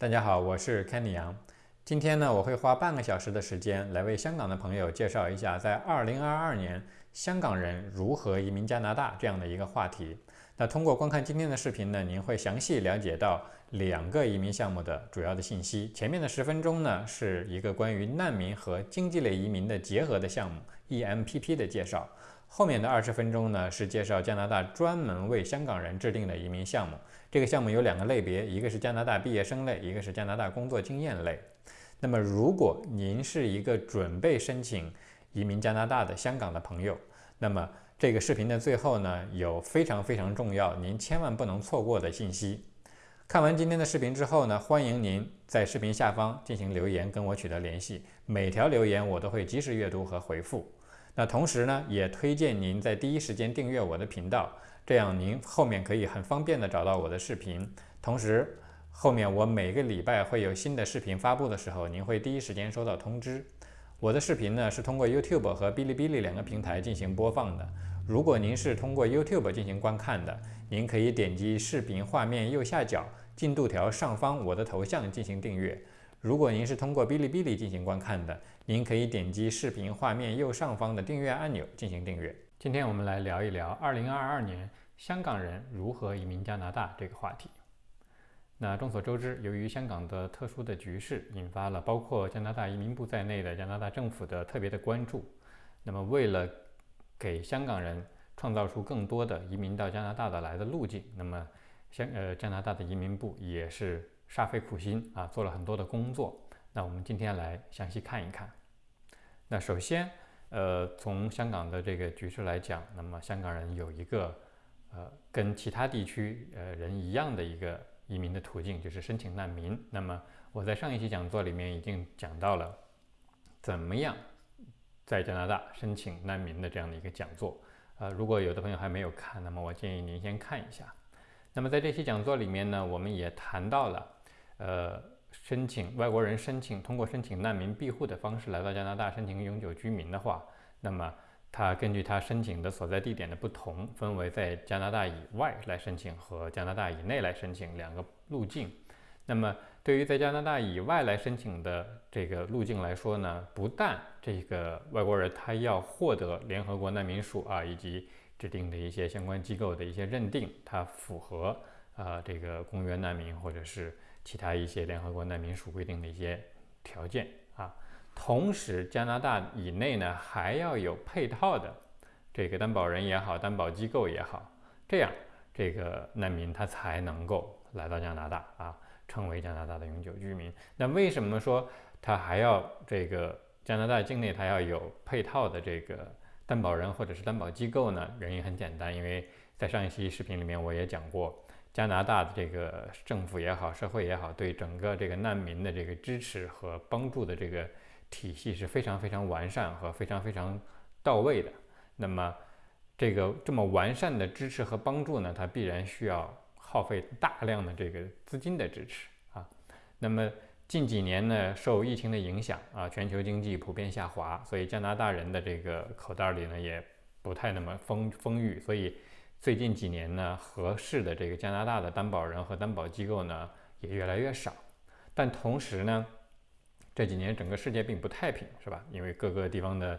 大家好，我是 Kenny 杨。今天呢，我会花半个小时的时间来为香港的朋友介绍一下，在2022年香港人如何移民加拿大这样的一个话题。那通过观看今天的视频呢，您会详细了解到两个移民项目的主要的信息。前面的十分钟呢，是一个关于难民和经济类移民的结合的项目 EMPP 的介绍。后面的二十分钟呢，是介绍加拿大专门为香港人制定的移民项目。这个项目有两个类别，一个是加拿大毕业生类，一个是加拿大工作经验类。那么，如果您是一个准备申请移民加拿大的香港的朋友，那么这个视频的最后呢，有非常非常重要，您千万不能错过的信息。看完今天的视频之后呢，欢迎您在视频下方进行留言，跟我取得联系。每条留言我都会及时阅读和回复。那同时呢，也推荐您在第一时间订阅我的频道，这样您后面可以很方便的找到我的视频。同时，后面我每个礼拜会有新的视频发布的时候，您会第一时间收到通知。我的视频呢是通过 YouTube 和哔哩哔哩两个平台进行播放的。如果您是通过 YouTube 进行观看的，您可以点击视频画面右下角进度条上方我的头像进行订阅。如果您是通过哔哩哔哩进行观看的，您可以点击视频画面右上方的订阅按钮进行订阅。今天我们来聊一聊2022年香港人如何移民加拿大这个话题。那众所周知，由于香港的特殊的局势，引发了包括加拿大移民部在内的加拿大政府的特别的关注。那么，为了给香港人创造出更多的移民到加拿大的来的路径，那么香呃加拿大的移民部也是。煞费苦心啊，做了很多的工作。那我们今天来详细看一看。那首先，呃，从香港的这个局势来讲，那么香港人有一个呃跟其他地区呃人一样的一个移民的途径，就是申请难民。那么我在上一期讲座里面已经讲到了怎么样在加拿大申请难民的这样的一个讲座。呃，如果有的朋友还没有看，那么我建议您先看一下。那么在这期讲座里面呢，我们也谈到了。呃，申请外国人申请通过申请难民庇护的方式来到加拿大申请永久居民的话，那么他根据他申请的所在地点的不同，分为在加拿大以外来申请和加拿大以内来申请两个路径。那么对于在加拿大以外来申请的这个路径来说呢，不但这个外国人他要获得联合国难民署啊以及指定的一些相关机构的一些认定，他符合啊这个公约难民或者是。其他一些联合国难民署规定的一些条件啊，同时加拿大以内呢还要有配套的这个担保人也好，担保机构也好，这样这个难民他才能够来到加拿大啊，成为加拿大的永久居民。那为什么说他还要这个加拿大境内他要有配套的这个担保人或者是担保机构呢？原因很简单，因为在上一期视频里面我也讲过。加拿大的这个政府也好，社会也好，对整个这个难民的这个支持和帮助的这个体系是非常非常完善和非常非常到位的。那么，这个这么完善的支持和帮助呢，它必然需要耗费大量的这个资金的支持啊。那么近几年呢，受疫情的影响啊，全球经济普遍下滑，所以加拿大人的这个口袋里呢也不太那么丰丰裕，所以。最近几年呢，合适的这个加拿大的担保人和担保机构呢也越来越少，但同时呢，这几年整个世界并不太平，是吧？因为各个地方的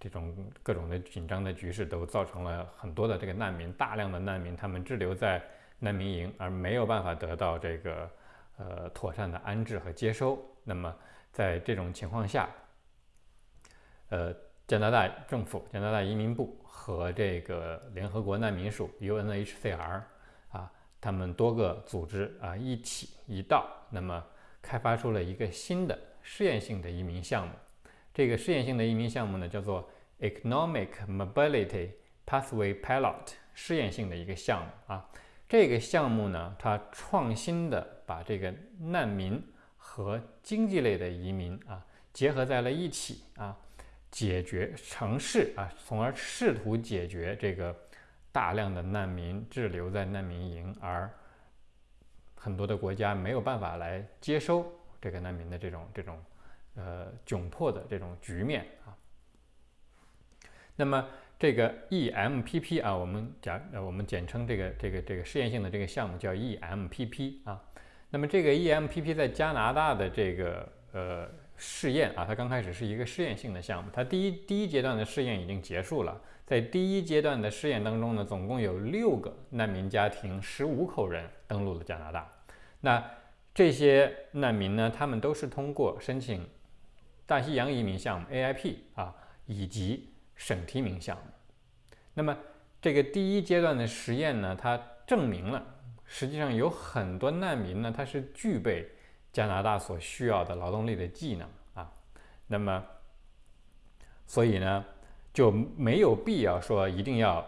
这种各种的紧张的局势都造成了很多的这个难民，大量的难民他们滞留在难民营，而没有办法得到这个呃妥善的安置和接收。那么在这种情况下，呃。加拿大政府、加拿大移民部和这个联合国难民署 （UNHCR） 啊，他们多个组织啊一起一道，那么开发出了一个新的试验性的移民项目。这个试验性的移民项目呢，叫做 Economic Mobility Pathway Pilot，试验性的一个项目啊。这个项目呢，它创新的把这个难民和经济类的移民啊结合在了一起啊。解决城市啊，从而试图解决这个大量的难民滞留在难民营，而很多的国家没有办法来接收这个难民的这种这种呃窘迫的这种局面啊。那么这个 EMPP 啊，我们讲呃我们简称这个这个这个试验性的这个项目叫 EMPP 啊。那么这个 EMPP 在加拿大的这个呃试验啊，它刚开始是一个试验性的项目，它第一第一阶段的试验已经结束了。在第一阶段的试验当中呢，总共有六个难民家庭，十五口人登陆了加拿大。那这些难民呢，他们都是通过申请大西洋移民项目 AIP 啊，以及省提名项目。那么这个第一阶段的实验呢，它证明了，实际上有很多难民呢，他是具备加拿大所需要的劳动力的技能啊。那么，所以呢？就没有必要说一定要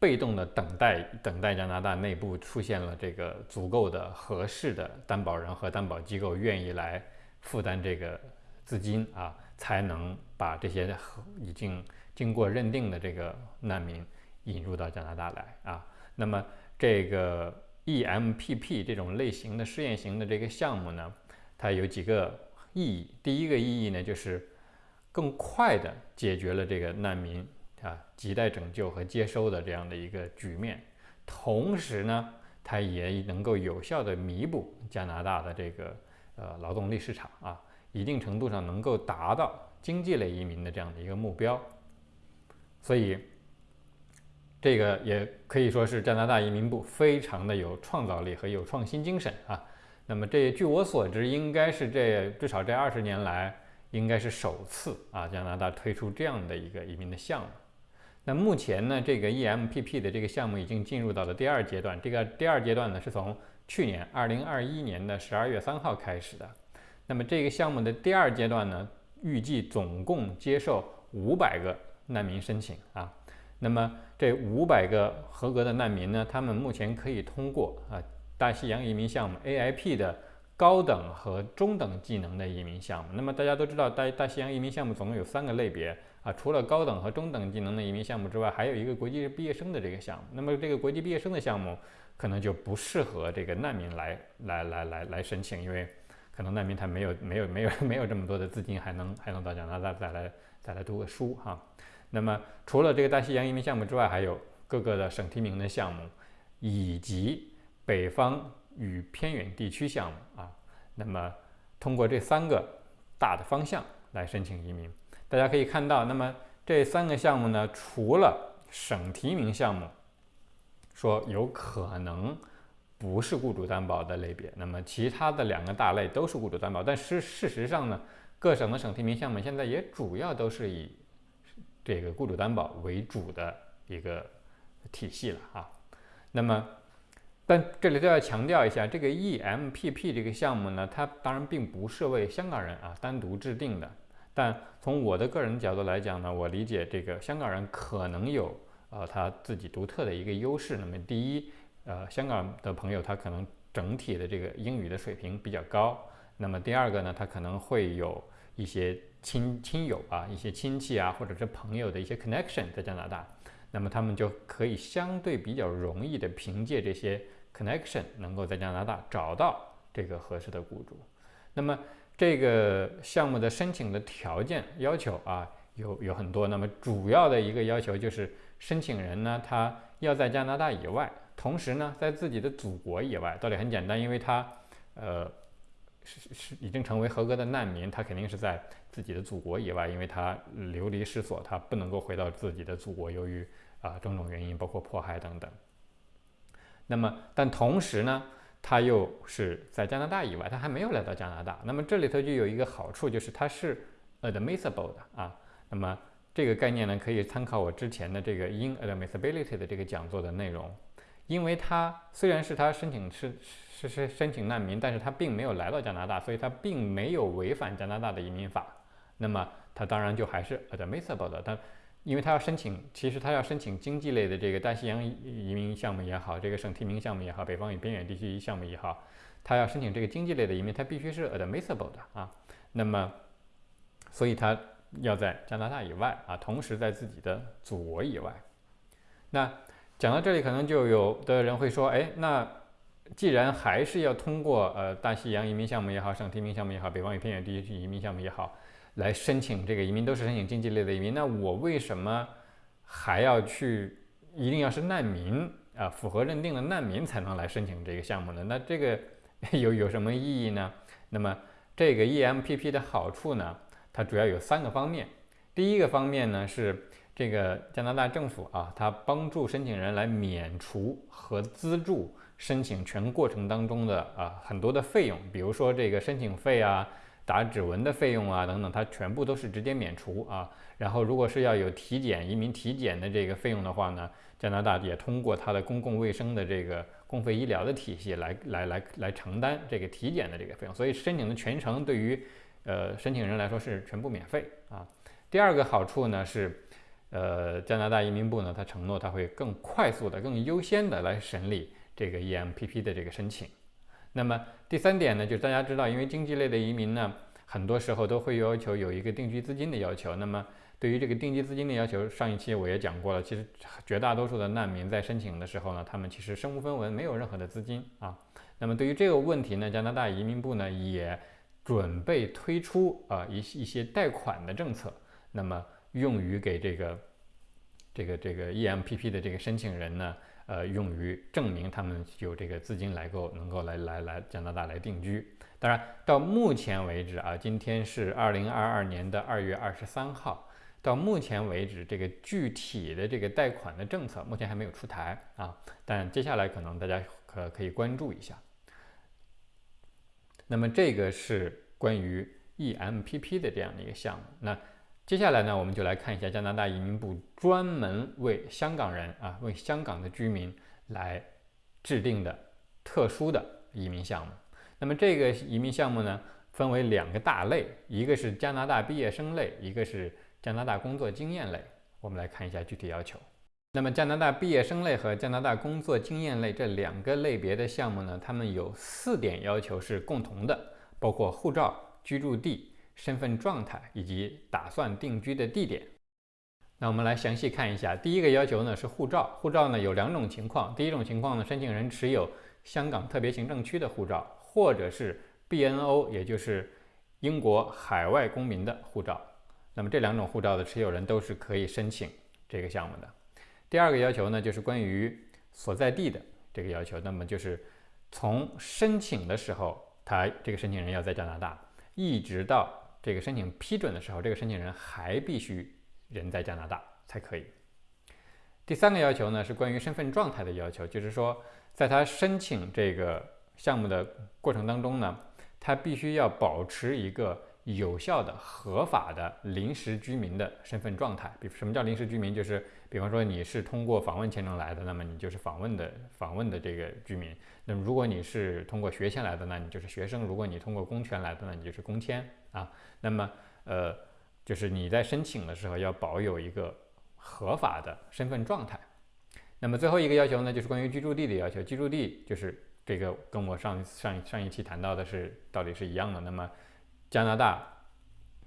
被动的等待，等待加拿大内部出现了这个足够的合适的担保人和担保机构愿意来负担这个资金啊，才能把这些已经经过认定的这个难民引入到加拿大来啊。那么这个 EMPP 这种类型的试验型的这个项目呢，它有几个意义。第一个意义呢，就是。更快地解决了这个难民啊亟待拯救和接收的这样的一个局面，同时呢，它也能够有效地弥补加拿大的这个呃劳动力市场啊，一定程度上能够达到经济类移民的这样的一个目标。所以，这个也可以说是加拿大移民部非常的有创造力和有创新精神啊。那么这据我所知，应该是这至少这二十年来。应该是首次啊，加拿大推出这样的一个移民的项目。那目前呢，这个 EMPP 的这个项目已经进入到了第二阶段。这个第二阶段呢，是从去年二零二一年的十二月三号开始的。那么这个项目的第二阶段呢，预计总共接受五百个难民申请啊。那么这五百个合格的难民呢，他们目前可以通过啊大西洋移民项目 AIP 的。高等和中等技能的移民项目，那么大家都知道，大大西洋移民项目总共有三个类别啊，除了高等和中等技能的移民项目之外，还有一个国际毕业生的这个项目。那么这个国际毕业生的项目可能就不适合这个难民来来来来来申请，因为可能难民他没有没有没有没有这么多的资金，还能还能到加拿大再来再来读个书哈。那么除了这个大西洋移民项目之外，还有各个的省提名的项目，以及北方。与偏远地区项目啊，那么通过这三个大的方向来申请移民，大家可以看到，那么这三个项目呢，除了省提名项目说有可能不是雇主担保的类别，那么其他的两个大类都是雇主担保，但是事实上呢，各省的省提名项目现在也主要都是以这个雇主担保为主的一个体系了啊，那么。但这里都要强调一下，这个 EMPP 这个项目呢，它当然并不是为香港人啊单独制定的。但从我的个人角度来讲呢，我理解这个香港人可能有呃他自己独特的一个优势。那么第一，呃，香港的朋友他可能整体的这个英语的水平比较高。那么第二个呢，他可能会有一些亲亲友啊、一些亲戚啊，或者是朋友的一些 connection 在加拿大，那么他们就可以相对比较容易的凭借这些。Connection 能够在加拿大找到这个合适的雇主，那么这个项目的申请的条件要求啊有有很多，那么主要的一个要求就是申请人呢他要在加拿大以外，同时呢在自己的祖国以外，道理很简单，因为他呃是是已经成为合格的难民，他肯定是在自己的祖国以外，因为他流离失所，他不能够回到自己的祖国，由于啊种种原因，包括迫害等等。那么，但同时呢，他又是在加拿大以外，他还没有来到加拿大。那么这里头就有一个好处，就是它是 admissible 的啊。那么这个概念呢，可以参考我之前的这个 inadmissibility 的这个讲座的内容。因为他虽然是他申请是是是申请难民，但是他并没有来到加拿大，所以他并没有违反加拿大的移民法。那么他当然就还是 admissible 的。但因为他要申请，其实他要申请经济类的这个大西洋移民项目也好，这个省提名项目也好，北方与边远地区项目也好，他要申请这个经济类的移民，他必须是 admissible 的啊。那么，所以他要在加拿大以外啊，同时在自己的祖国以外。那讲到这里，可能就有的人会说，哎，那既然还是要通过呃大西洋移民项目也好，省提名项目也好，北方与偏远地区移民项目也好。来申请这个移民都是申请经济类的移民，那我为什么还要去一定要是难民啊？符合认定的难民才能来申请这个项目呢？那这个有有什么意义呢？那么这个 EMPP 的好处呢，它主要有三个方面。第一个方面呢是这个加拿大政府啊，它帮助申请人来免除和资助申请全过程当中的啊很多的费用，比如说这个申请费啊。打指纹的费用啊，等等，它全部都是直接免除啊。然后，如果是要有体检、移民体检的这个费用的话呢，加拿大也通过它的公共卫生的这个公费医疗的体系来来来来承担这个体检的这个费用。所以，申请的全程对于呃申请人来说是全部免费啊。第二个好处呢是，呃，加拿大移民部呢，它承诺它会更快速的、更优先的来审理这个 EMPP 的这个申请。那么第三点呢，就是大家知道，因为经济类的移民呢，很多时候都会要求有一个定居资金的要求。那么对于这个定居资金的要求，上一期我也讲过了。其实绝大多数的难民在申请的时候呢，他们其实身无分文，没有任何的资金啊。那么对于这个问题呢，加拿大移民部呢也准备推出啊一一些贷款的政策，那么用于给这个这个这个 EMPP 的这个申请人呢。呃，用于证明他们有这个资金来够能够来来来加拿大来定居。当然，到目前为止啊，今天是二零二二年的二月二十三号，到目前为止，这个具体的这个贷款的政策目前还没有出台啊。但接下来可能大家可可以关注一下。那么这个是关于 EMPP 的这样的一个项目。那接下来呢，我们就来看一下加拿大移民部专门为香港人啊，为香港的居民来制定的特殊的移民项目。那么这个移民项目呢，分为两个大类，一个是加拿大毕业生类，一个是加拿大工作经验类。我们来看一下具体要求。那么加拿大毕业生类和加拿大工作经验类这两个类别的项目呢，他们有四点要求是共同的，包括护照、居住地。身份状态以及打算定居的地点。那我们来详细看一下。第一个要求呢是护照，护照呢有两种情况。第一种情况呢，申请人持有香港特别行政区的护照，或者是 BNO，也就是英国海外公民的护照。那么这两种护照的持有人都是可以申请这个项目的。第二个要求呢，就是关于所在地的这个要求。那么就是从申请的时候，他这个申请人要在加拿大，一直到这个申请批准的时候，这个申请人还必须人在加拿大才可以。第三个要求呢是关于身份状态的要求，就是说，在他申请这个项目的过程当中呢，他必须要保持一个有效的、合法的临时居民的身份状态。比什么叫临时居民？就是比方说你是通过访问签证来的，那么你就是访问的访问的这个居民。那么如果你是通过学签来的，那你就是学生；如果你通过公签来的，那你就是公签啊。那么，呃，就是你在申请的时候要保有一个合法的身份状态。那么最后一个要求呢，就是关于居住地的要求。居住地就是这个跟我上上上一期谈到的是道理是一样的。那么加拿大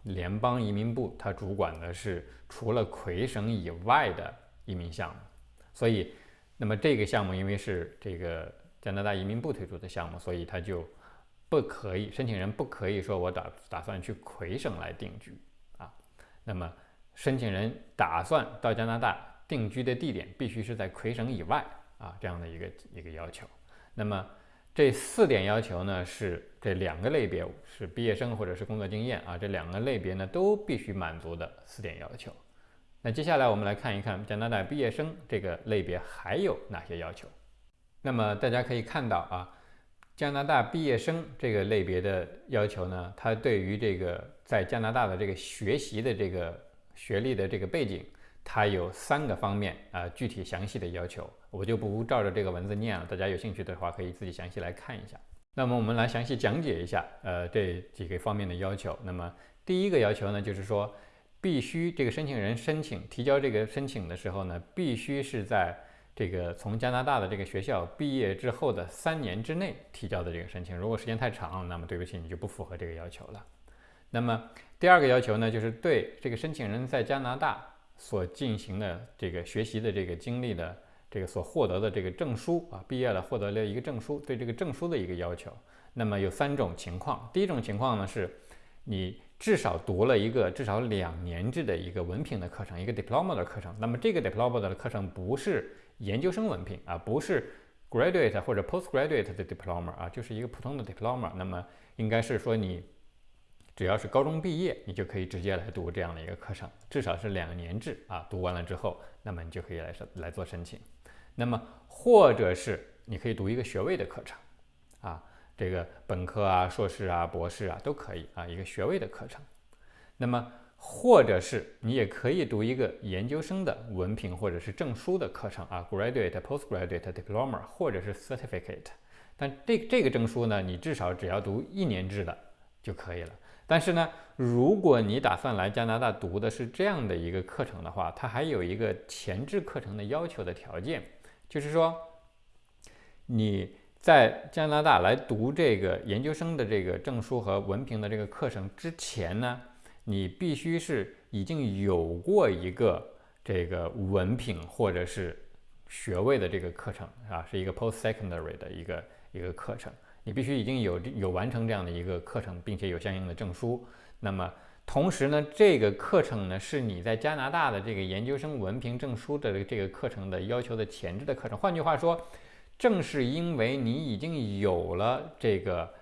联邦移民部它主管的是除了魁省以外的移民项目，所以那么这个项目因为是这个加拿大移民部推出的项目，所以它就。不可以，申请人不可以说我打打算去魁省来定居啊。那么，申请人打算到加拿大定居的地点必须是在魁省以外啊，这样的一个一个要求。那么这四点要求呢，是这两个类别是毕业生或者是工作经验啊，这两个类别呢都必须满足的四点要求。那接下来我们来看一看加拿大毕业生这个类别还有哪些要求。那么大家可以看到啊。加拿大毕业生这个类别的要求呢，它对于这个在加拿大的这个学习的这个学历的这个背景，它有三个方面啊，具体详细的要求，我就不照着这个文字念了，大家有兴趣的话可以自己详细来看一下。那么我们来详细讲解一下，呃，这几个方面的要求。那么第一个要求呢，就是说必须这个申请人申请提交这个申请的时候呢，必须是在。这个从加拿大的这个学校毕业之后的三年之内提交的这个申请，如果时间太长，那么对不起，你就不符合这个要求了。那么第二个要求呢，就是对这个申请人在加拿大所进行的这个学习的这个经历的这个所获得的这个证书啊，毕业了获得了一个证书，对这个证书的一个要求。那么有三种情况，第一种情况呢是，你至少读了一个至少两年制的一个文凭的课程，一个 diploma 的课程。那么这个 diploma 的课程不是研究生文凭啊，不是 graduate 或者 postgraduate 的 diploma 啊，就是一个普通的 diploma。那么应该是说你只要是高中毕业，你就可以直接来读这样的一个课程，至少是两年制啊。读完了之后，那么你就可以来来做申请。那么或者是你可以读一个学位的课程啊，这个本科啊、硕士啊、博士啊都可以啊，一个学位的课程。那么或者是你也可以读一个研究生的文凭或者是证书的课程啊，graduate、postgraduate diploma 或者是 certificate。但这这个证书呢，你至少只要读一年制的就可以了。但是呢，如果你打算来加拿大读的是这样的一个课程的话，它还有一个前置课程的要求的条件，就是说你在加拿大来读这个研究生的这个证书和文凭的这个课程之前呢。你必须是已经有过一个这个文凭或者是学位的这个课程啊，是一个 post secondary 的一个一个课程。你必须已经有有完成这样的一个课程，并且有相应的证书。那么同时呢，这个课程呢是你在加拿大的这个研究生文凭证书的这个课程的要求的前置的课程。换句话说，正是因为你已经有了这个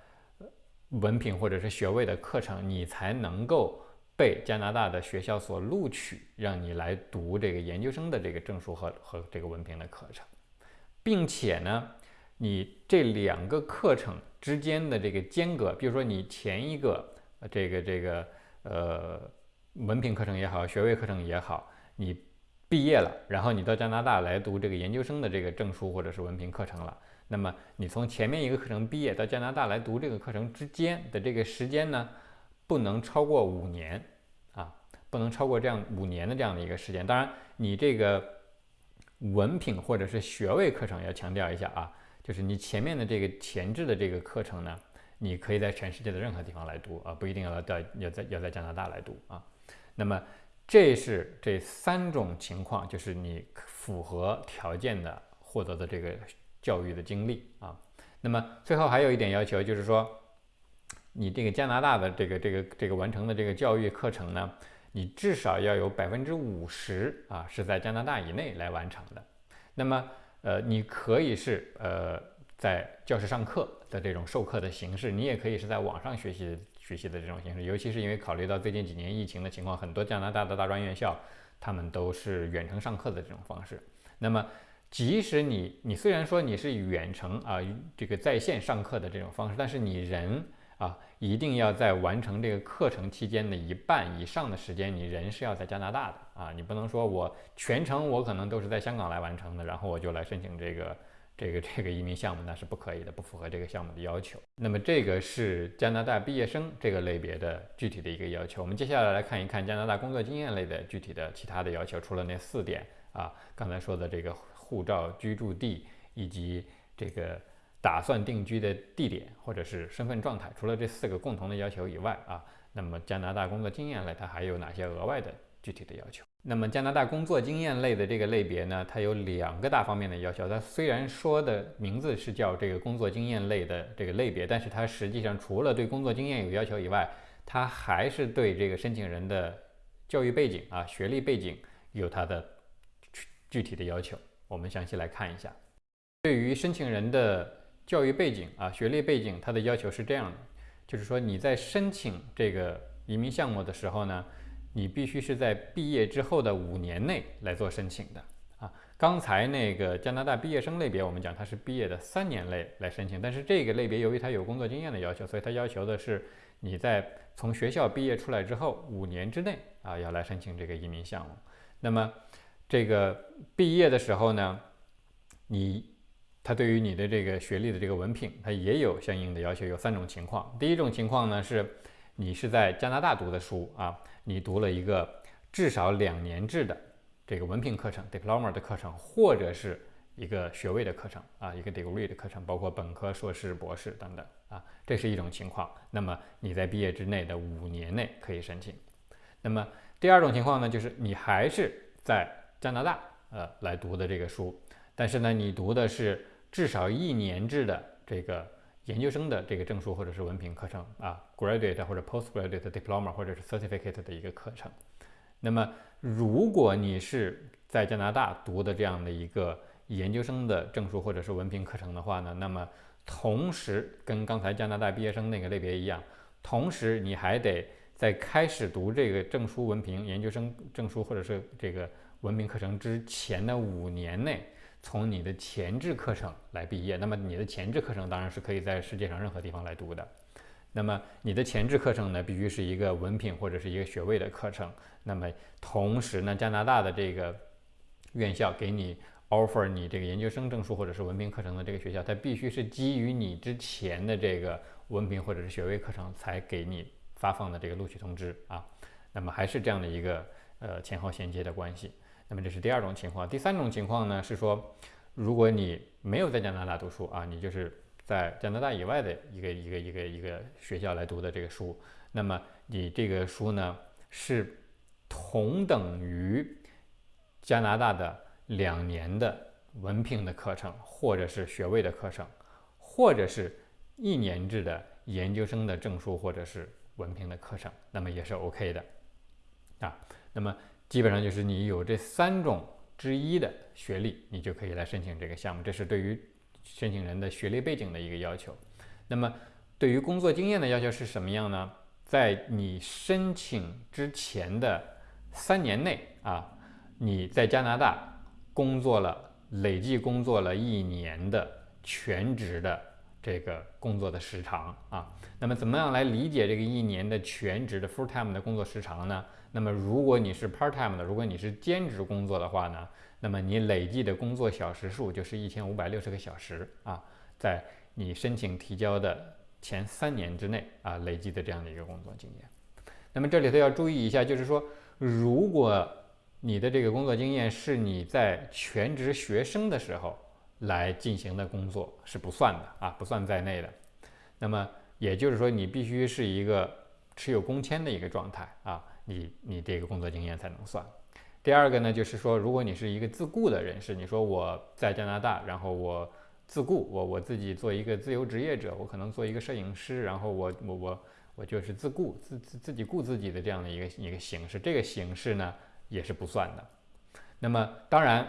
文凭或者是学位的课程，你才能够。被加拿大的学校所录取，让你来读这个研究生的这个证书和和这个文凭的课程，并且呢，你这两个课程之间的这个间隔，比如说你前一个这个这个呃文凭课程也好，学位课程也好，你毕业了，然后你到加拿大来读这个研究生的这个证书或者是文凭课程了，那么你从前面一个课程毕业到加拿大来读这个课程之间的这个时间呢？不能超过五年啊，不能超过这样五年的这样的一个时间。当然，你这个文凭或者是学位课程要强调一下啊，就是你前面的这个前置的这个课程呢，你可以在全世界的任何地方来读啊，不一定要在要在要在加拿大来读啊。那么这是这三种情况，就是你符合条件的获得的这个教育的经历啊。那么最后还有一点要求，就是说。你这个加拿大的这个这个这个完成的这个教育课程呢，你至少要有百分之五十啊是在加拿大以内来完成的。那么，呃，你可以是呃在教室上课的这种授课的形式，你也可以是在网上学习学习的这种形式。尤其是因为考虑到最近几年疫情的情况，很多加拿大的大专院校他们都是远程上课的这种方式。那么，即使你你虽然说你是远程啊这个在线上课的这种方式，但是你人。啊，一定要在完成这个课程期间的一半以上的时间，你人是要在加拿大的啊，你不能说我全程我可能都是在香港来完成的，然后我就来申请这个这个这个移民项目，那是不可以的，不符合这个项目的要求。那么这个是加拿大毕业生这个类别的具体的一个要求。我们接下来来看一看加拿大工作经验类的具体的其他的要求，除了那四点啊，刚才说的这个护照、居住地以及这个。打算定居的地点或者是身份状态，除了这四个共同的要求以外啊，那么加拿大工作经验类它还有哪些额外的具体的要求？那么加拿大工作经验类的这个类别呢，它有两个大方面的要求。它虽然说的名字是叫这个工作经验类的这个类别，但是它实际上除了对工作经验有要求以外，它还是对这个申请人的教育背景啊、学历背景有它的具体的要求。我们详细来看一下，对于申请人的。教育背景啊，学历背景，它的要求是这样的，就是说你在申请这个移民项目的时候呢，你必须是在毕业之后的五年内来做申请的啊。刚才那个加拿大毕业生类别，我们讲它是毕业的三年内来申请，但是这个类别由于它有工作经验的要求，所以它要求的是你在从学校毕业出来之后五年之内啊要来申请这个移民项目。那么这个毕业的时候呢，你。它对于你的这个学历的这个文凭，它也有相应的要求，有三种情况。第一种情况呢是，你是在加拿大读的书啊，你读了一个至少两年制的这个文凭课程 （diploma） 的课程，或者是一个学位的课程啊，一个 degree 的课程，包括本科、硕士、博士等等啊，这是一种情况。那么你在毕业之内的五年内可以申请。那么第二种情况呢，就是你还是在加拿大呃来读的这个书，但是呢，你读的是。至少一年制的这个研究生的这个证书或者是文凭课程啊，graduate 或者 postgraduate diploma 或者是 certificate 的一个课程。那么，如果你是在加拿大读的这样的一个研究生的证书或者是文凭课程的话呢，那么同时跟刚才加拿大毕业生那个类别一样，同时你还得在开始读这个证书、文凭、研究生证书或者是这个文凭课程之前的五年内，从你的前置课程来毕业。那么你的前置课程当然是可以在世界上任何地方来读的。那么你的前置课程呢，必须是一个文凭或者是一个学位的课程。那么同时呢，加拿大的这个院校给你。offer 你这个研究生证书或者是文凭课程的这个学校，它必须是基于你之前的这个文凭或者是学位课程才给你发放的这个录取通知啊。那么还是这样的一个呃前后衔接的关系。那么这是第二种情况。第三种情况呢是说，如果你没有在加拿大读书啊，你就是在加拿大以外的一个一个一个一个学校来读的这个书，那么你这个书呢是同等于加拿大的。两年的文凭的课程，或者是学位的课程，或者是一年制的研究生的证书或者是文凭的课程，那么也是 OK 的啊。那么基本上就是你有这三种之一的学历，你就可以来申请这个项目。这是对于申请人的学历背景的一个要求。那么对于工作经验的要求是什么样呢？在你申请之前的三年内啊，你在加拿大。工作了，累计工作了一年的全职的这个工作的时长啊，那么怎么样来理解这个一年的全职的 full time 的工作时长呢？那么如果你是 part time 的，如果你是兼职工作的话呢，那么你累计的工作小时数就是一千五百六十个小时啊，在你申请提交的前三年之内啊，累计的这样的一个工作经验。那么这里头要注意一下，就是说如果你的这个工作经验是你在全职学生的时候来进行的工作是不算的啊，不算在内的。那么也就是说，你必须是一个持有工签的一个状态啊，你你这个工作经验才能算。第二个呢，就是说，如果你是一个自雇的人士，你说我在加拿大，然后我自雇，我我自己做一个自由职业者，我可能做一个摄影师，然后我我我我就是自雇自自自己雇自己的这样的一个一个形式，这个形式呢？也是不算的。那么，当然，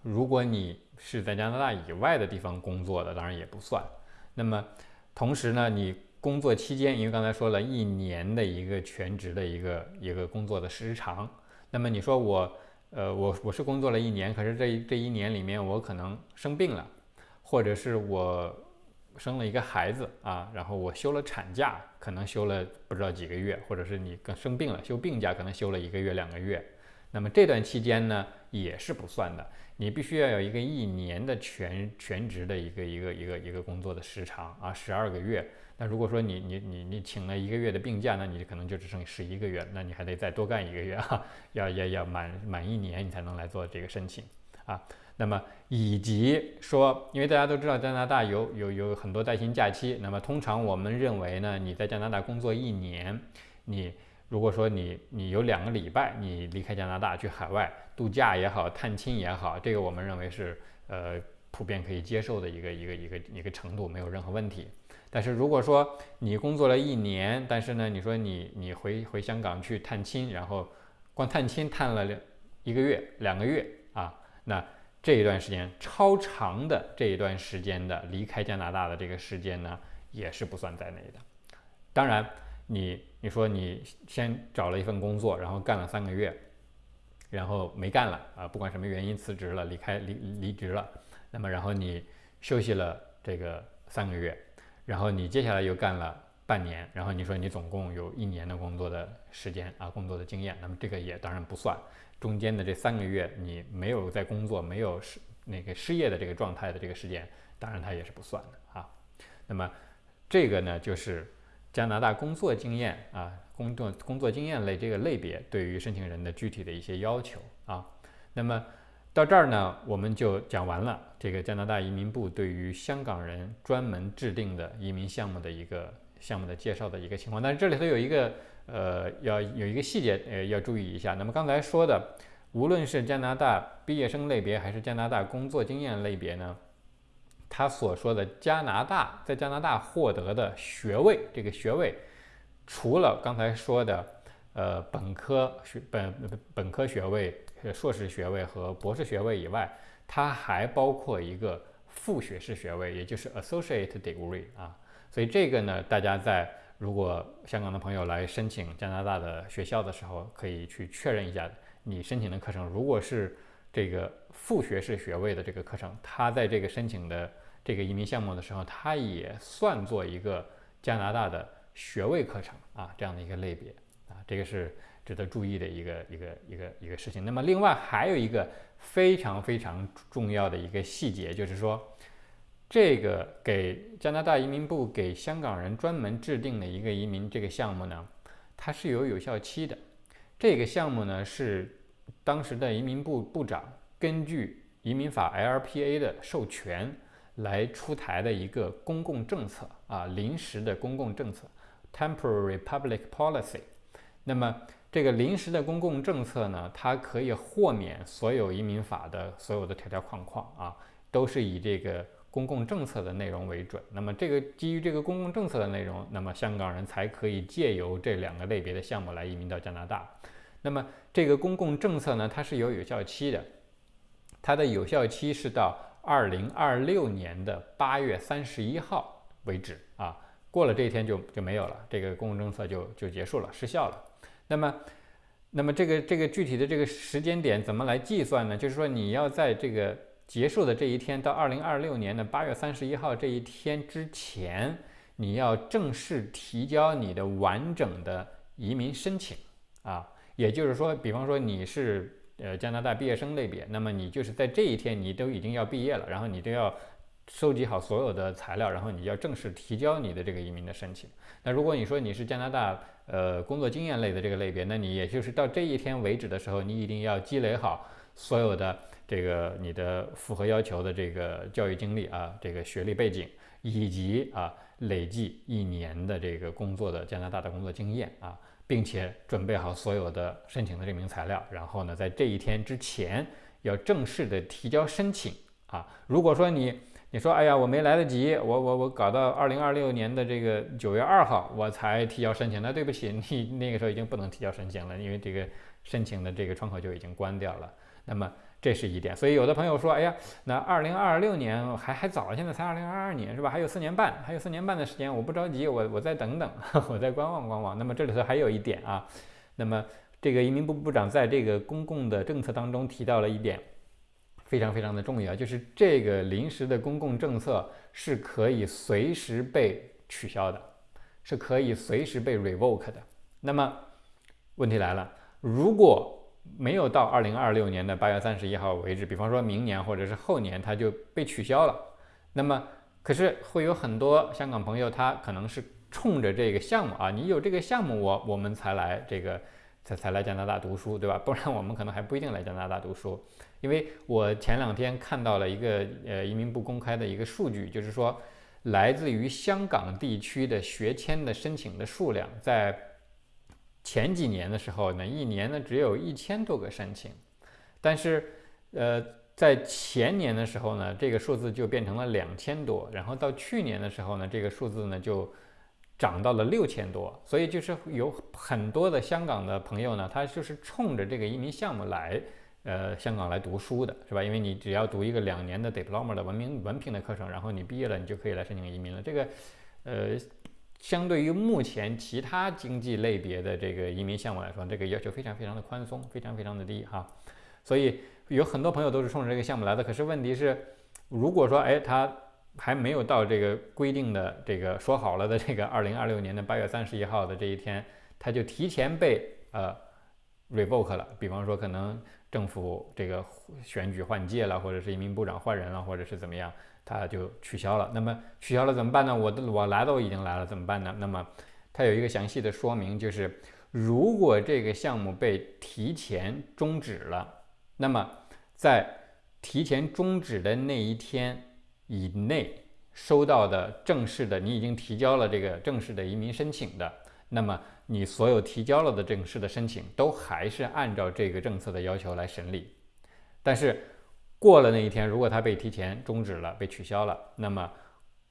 如果你是在加拿大以外的地方工作的，当然也不算。那么，同时呢，你工作期间，因为刚才说了一年的一个全职的一个一个工作的时长，那么你说我，呃，我我是工作了一年，可是这这一年里面我可能生病了，或者是我。生了一个孩子啊，然后我休了产假，可能休了不知道几个月，或者是你更生病了，休病假可能休了一个月两个月，那么这段期间呢也是不算的，你必须要有一个一年的全全职的一个一个一个一个工作的时长啊，十二个月。那如果说你你你你请了一个月的病假，那你可能就只剩十一个月，那你还得再多干一个月哈，要要要满满一年你才能来做这个申请啊。那么以及说，因为大家都知道加拿大有有有很多带薪假期，那么通常我们认为呢，你在加拿大工作一年，你如果说你你有两个礼拜你离开加拿大去海外度假也好，探亲也好，这个我们认为是呃普遍可以接受的一个一个一个一个程度，没有任何问题。但是如果说你工作了一年，但是呢，你说你你回回香港去探亲，然后光探亲探了两一个月两个月啊，那。这一段时间超长的这一段时间的离开加拿大的这个时间呢，也是不算在内的。当然，你你说你先找了一份工作，然后干了三个月，然后没干了啊，不管什么原因辞职了，离开离离职了，那么然后你休息了这个三个月，然后你接下来又干了半年，然后你说你总共有一年的工作的时间啊，工作的经验，那么这个也当然不算。中间的这三个月，你没有在工作、没有失那个失业的这个状态的这个时间，当然它也是不算的啊。那么这个呢，就是加拿大工作经验啊，工作工作经验类这个类别对于申请人的具体的一些要求啊。那么到这儿呢，我们就讲完了这个加拿大移民部对于香港人专门制定的移民项目的一个项目的介绍的一个情况。但是这里头有一个。呃，要有一个细节，呃，要注意一下。那么刚才说的，无论是加拿大毕业生类别，还是加拿大工作经验类别呢，他所说的加拿大在加拿大获得的学位，这个学位，除了刚才说的，呃，本科学本本科学位、硕士学位和博士学位以外，它还包括一个副学士学位，也就是 associate degree 啊。所以这个呢，大家在如果香港的朋友来申请加拿大的学校的时候，可以去确认一下你申请的课程。如果是这个副学士学位的这个课程，它在这个申请的这个移民项目的时候，它也算作一个加拿大的学位课程啊，这样的一个类别，这个是值得注意的一个一个一个一个事情。那么另外还有一个非常非常重要的一个细节，就是说。这个给加拿大移民部给香港人专门制定的一个移民这个项目呢，它是有有效期的。这个项目呢是当时的移民部部长根据移民法 LPA 的授权来出台的一个公共政策啊，临时的公共政策 （Temporary Public Policy）。那么这个临时的公共政策呢，它可以豁免所有移民法的所有的条条框框啊，都是以这个。公共政策的内容为准，那么这个基于这个公共政策的内容，那么香港人才可以借由这两个类别的项目来移民到加拿大。那么这个公共政策呢，它是有有效期的，它的有效期是到二零二六年的八月三十一号为止啊，过了这一天就就没有了，这个公共政策就就结束了，失效了。那么，那么这个这个具体的这个时间点怎么来计算呢？就是说你要在这个。结束的这一天到二零二六年的八月三十一号这一天之前，你要正式提交你的完整的移民申请啊，也就是说，比方说你是呃加拿大毕业生类别，那么你就是在这一天你都已经要毕业了，然后你都要收集好所有的材料，然后你要正式提交你的这个移民的申请。那如果你说你是加拿大呃工作经验类的这个类别，那你也就是到这一天为止的时候，你一定要积累好所有的。这个你的符合要求的这个教育经历啊，这个学历背景，以及啊累计一年的这个工作的加拿大的工作经验啊，并且准备好所有的申请的证明材料，然后呢，在这一天之前要正式的提交申请啊。如果说你你说哎呀我没来得及，我我我搞到二零二六年的这个九月二号我才提交申请，那对不起，你那个时候已经不能提交申请了，因为这个申请的这个窗口就已经关掉了。那么。这是一点，所以有的朋友说，哎呀，那二零二六年还还早，现在才二零二二年是吧？还有四年半，还有四年半的时间，我不着急，我我再等等，我再观望观望。那么这里头还有一点啊，那么这个移民部部长在这个公共的政策当中提到了一点，非常非常的重要，就是这个临时的公共政策是可以随时被取消的，是可以随时被 revoke 的。那么问题来了，如果没有到二零二六年的八月三十一号为止，比方说明年或者是后年，它就被取消了。那么，可是会有很多香港朋友，他可能是冲着这个项目啊，你有这个项目，我我们才来这个才才来加拿大读书，对吧？不然我们可能还不一定来加拿大读书。因为我前两天看到了一个呃移民部公开的一个数据，就是说来自于香港地区的学签的申请的数量在。前几年的时候呢，一年呢只有一千多个申请，但是，呃，在前年的时候呢，这个数字就变成了两千多，然后到去年的时候呢，这个数字呢就涨到了六千多，所以就是有很多的香港的朋友呢，他就是冲着这个移民项目来，呃，香港来读书的，是吧？因为你只要读一个两年的 diploma 的文明文凭的课程，然后你毕业了，你就可以来申请移民了。这个，呃。相对于目前其他经济类别的这个移民项目来说，这个要求非常非常的宽松，非常非常的低哈。所以有很多朋友都是冲着这个项目来的。可是问题是，如果说哎他还没有到这个规定的这个说好了的这个二零二六年的八月三十一号的这一天，他就提前被呃 revoke 了。比方说可能政府这个选举换届了，或者是一名部长换人了，或者是怎么样。它就取消了。那么取消了怎么办呢？我的我来都已经来了，怎么办呢？那么它有一个详细的说明，就是如果这个项目被提前终止了，那么在提前终止的那一天以内收到的正式的，你已经提交了这个正式的移民申请的，那么你所有提交了的正式的申请都还是按照这个政策的要求来审理，但是。过了那一天，如果它被提前终止了、被取消了，那么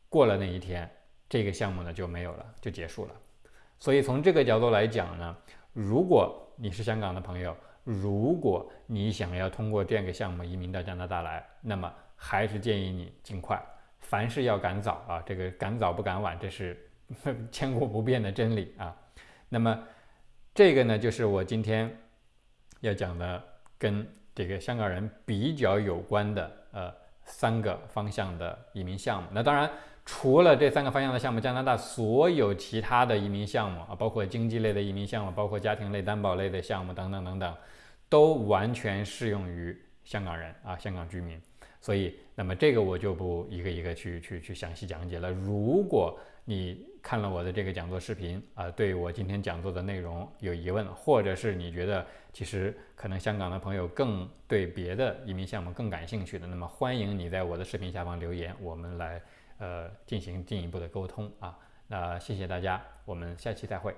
过了那一天，这个项目呢就没有了，就结束了。所以从这个角度来讲呢，如果你是香港的朋友，如果你想要通过这样一个项目移民到加拿大来，那么还是建议你尽快，凡事要赶早啊，这个赶早不赶晚，这是 千古不变的真理啊。那么这个呢，就是我今天要讲的跟这个香港人比较有关的呃三个方向的移民项目。那当然。除了这三个方向的项目，加拿大所有其他的移民项目啊，包括经济类的移民项目，包括家庭类、担保类的项目等等等等，都完全适用于香港人啊，香港居民。所以，那么这个我就不一个一个去去去详细讲解了。如果你看了我的这个讲座视频啊，对我今天讲座的内容有疑问，或者是你觉得其实可能香港的朋友更对别的移民项目更感兴趣的，那么欢迎你在我的视频下方留言，我们来。呃，进行进一步的沟通啊，那谢谢大家，我们下期再会。